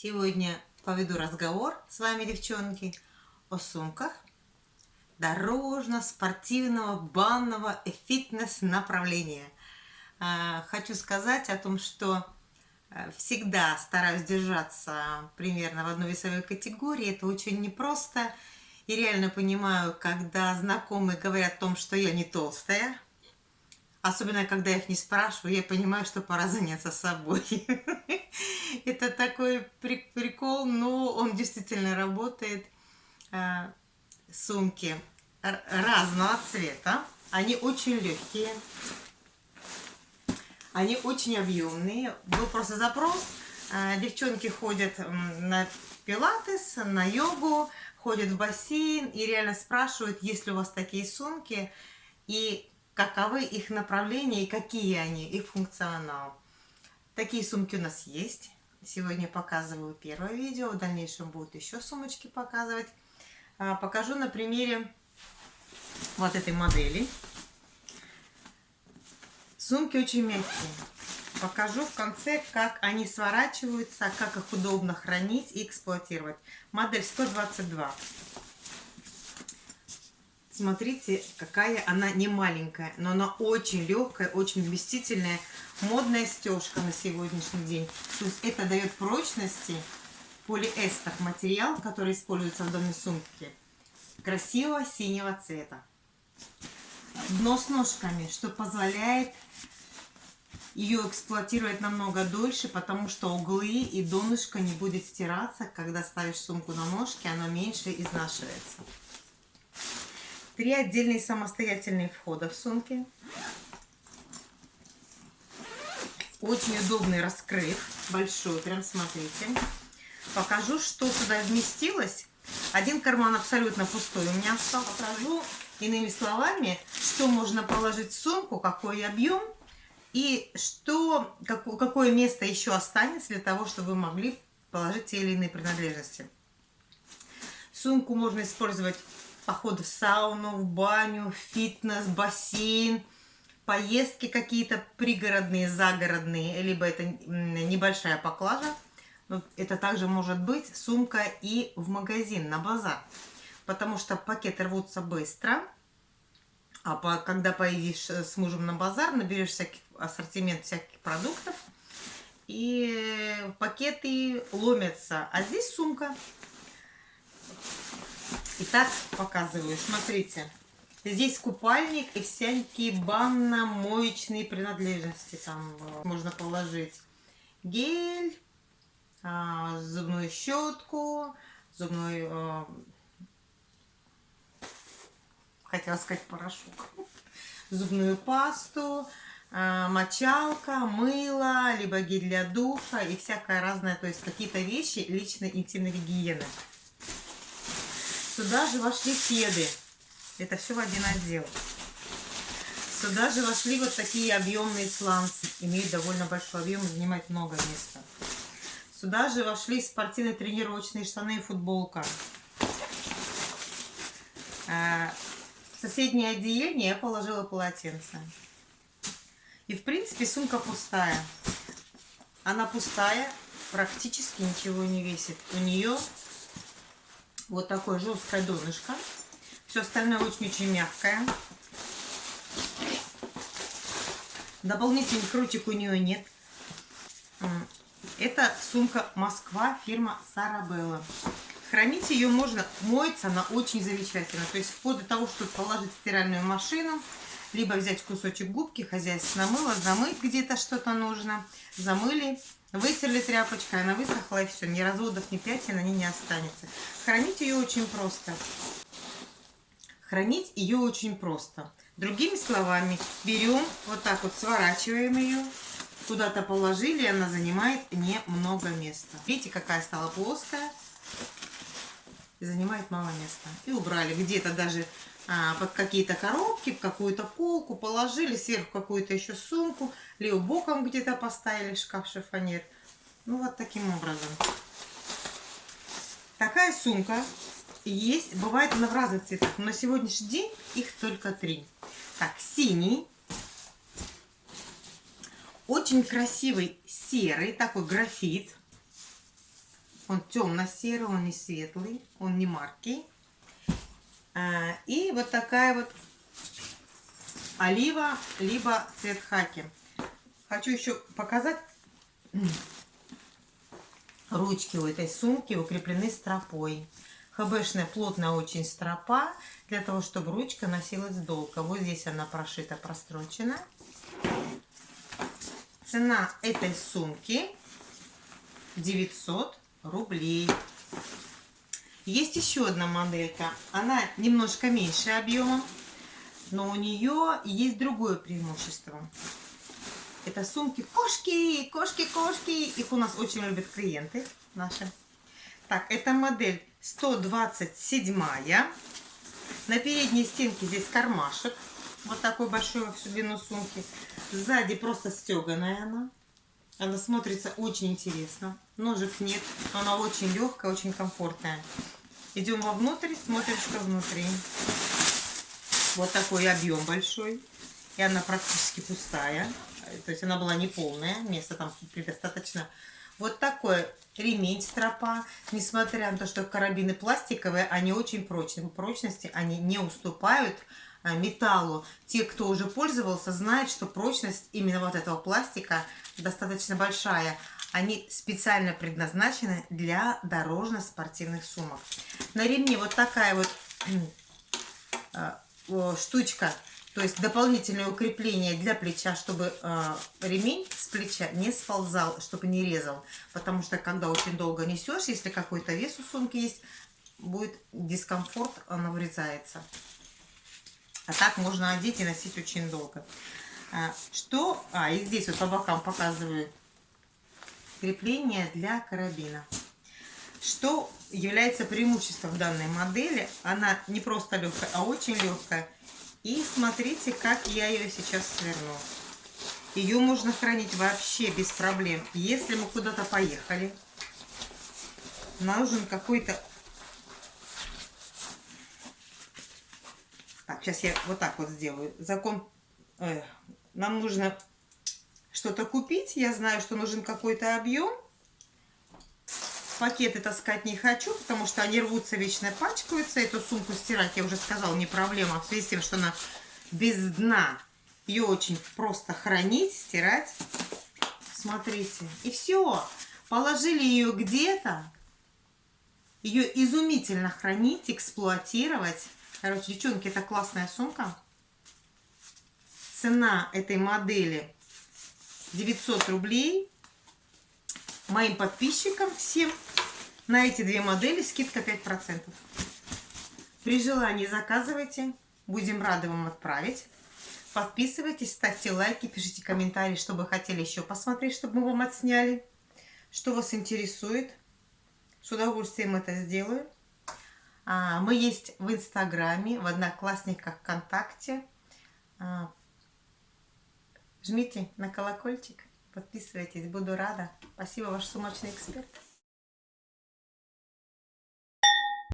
Сегодня поведу разговор с вами, девчонки, о сумках дорожно-спортивного, банного и фитнес-направления. А, хочу сказать о том, что э, всегда стараюсь держаться примерно в одной весовой категории. Это очень непросто. И реально понимаю, когда знакомые говорят о том, что я не толстая, Особенно, когда я их не спрашиваю, я понимаю, что пора заняться собой. Это такой прикол, но он действительно работает. А, сумки разного цвета. Они очень легкие. Они очень объемные. Был просто запрос. А, девчонки ходят на пилатес, на йогу, ходят в бассейн и реально спрашивают, есть ли у вас такие сумки. И каковы их направления и какие они, их функционал. Такие сумки у нас есть. Сегодня показываю первое видео, в дальнейшем будут еще сумочки показывать. А, покажу на примере вот этой модели. Сумки очень мягкие. Покажу в конце, как они сворачиваются, как их удобно хранить и эксплуатировать. Модель 122. Смотрите, какая она не маленькая, но она очень легкая, очень вместительная. Модная стежка на сегодняшний день. То есть это дает прочности. Полиэстер материал, который используется в данной сумке. Красивого синего цвета. Дно с ножками, что позволяет ее эксплуатировать намного дольше, потому что углы и донышко не будет стираться. Когда ставишь сумку на ножки, оно меньше изнашивается. Три отдельные самостоятельные входа в сумке. Очень удобный раскрыт, большой, прям смотрите. Покажу, что сюда вместилось. Один карман абсолютно пустой у меня остался. Покажу иными словами, что можно положить в сумку, какой объем и что, какое место еще останется для того, чтобы вы могли положить те или иные принадлежности. Сумку можно использовать походы в сауну, в баню, фитнес, бассейн, поездки какие-то пригородные, загородные, либо это небольшая поклажа. Но это также может быть сумка и в магазин, на базар. Потому что пакеты рвутся быстро. А по, когда поедешь с мужем на базар, наберешь всякий ассортимент всяких продуктов, и пакеты ломятся. А здесь сумка. Итак, показываю. Смотрите. Здесь купальник и всякие банно-моечные принадлежности. Там э, можно положить гель, а, зубную щетку, зубную... Э, хотела сказать порошок. Зубную пасту, э, мочалка, мыло, либо гель для душа и всякое разное. То есть какие-то вещи личной интимной гигиены. Сюда же вошли кеды. Это все в один отдел. Сюда же вошли вот такие объемные сланцы. Имеют довольно большой объем и занимают много места. Сюда же вошли спортивные тренировочные штаны и футболка. А, в соседнее отделение я положила полотенце. И в принципе сумка пустая. Она пустая, практически ничего не весит. У нее вот такое жесткое донышко. Все остальное очень-очень мягкое. Дополнительных ручек у нее нет. Это сумка Москва, фирма Сарабелла. Хранить ее можно, моется она очень замечательно. То есть вплоть до того, чтобы положить в стиральную машину, либо взять кусочек губки, хозяйственно мыло, замыть где-то что-то нужно, замыли, Вытерли тряпочкой, она высохла и все. Ни разводов, ни пятен на ней не останется. Хранить ее очень просто. Хранить ее очень просто. Другими словами, берем, вот так вот сворачиваем ее, куда-то положили, она занимает немного места. Видите, какая стала плоская? Занимает мало места. И убрали. Где-то даже а, под какие-то коробки, в какую-то полку положили, сверху какую-то еще сумку, либо боком где-то поставили шкаф шифонер. Ну, вот таким образом. Такая сумка есть, бывает она в разных цветах, но на сегодняшний день их только три. Так, синий, очень красивый серый, такой графит, Он темно-серый, он не светлый, он не маркий. А, и вот такая вот олива, либо цвет хаки. Хочу еще показать. Ручки у этой сумки укреплены стропой. ХБшная плотная очень стропа, для того, чтобы ручка носилась долго. Вот здесь она прошита, прострочена. Цена этой сумки 900 рублей. Есть еще одна моделька. Она немножко меньше объемом, но у нее есть другое преимущество. Это сумки кошки, кошки, кошки. Их у нас очень любят клиенты наши. Так, это модель 127. На передней стенке здесь кармашек. Вот такой большой во всю длину сумки. Сзади просто стеганая она. Она смотрится очень интересно. Ножек нет. Она очень легкая, очень комфортная. Идем вовнутрь, смотрим, что внутри. Вот такой объем большой. И она практически пустая. То есть она была не полная. Места там предостаточно. Вот такой ремень стропа. Несмотря на то, что карабины пластиковые, они очень прочные. По прочности они не уступают металлу. Те, кто уже пользовался, знают, что прочность именно вот этого пластика достаточно большая. Они специально предназначены для дорожно-спортивных сумок. На ремне вот такая вот э, штучка, то есть дополнительное укрепление для плеча, чтобы э, ремень с плеча не сползал, чтобы не резал. Потому что когда очень долго несешь, если какой-то вес у сумки есть, будет дискомфорт, она врезается. А так можно одеть и носить очень долго. А, что... А, и здесь вот по бокам показываю крепление для карабина. Что является преимуществом данной модели? Она не просто легкая, а очень легкая. И смотрите, как я ее сейчас сверну. Ее можно хранить вообще без проблем. Если мы куда-то поехали, нужен какой-то... сейчас я вот так вот сделаю. Закон... Э, нам нужно что-то купить. Я знаю, что нужен какой-то объем. Пакеты таскать не хочу, потому что они рвутся, вечно пачкаются. Эту сумку стирать, я уже сказала, не проблема. В связи с тем, что она без дна. Ее очень просто хранить, стирать. Смотрите. И все. Положили ее где-то. Ее изумительно хранить, эксплуатировать. Короче, девчонки, это классная сумка. Цена этой модели 900 рублей. Моим подписчикам всем на эти две модели скидка 5%. При желании заказывайте. Будем рады вам отправить. Подписывайтесь, ставьте лайки, пишите комментарии, что вы хотели еще посмотреть, чтобы мы вам отсняли. Что вас интересует. С удовольствием это сделаю. А, мы есть в Инстаграме, в Одноклассниках, ВКонтакте. А, Жмите на колокольчик, подписывайтесь, буду рада. Спасибо, ваш сумочный эксперт.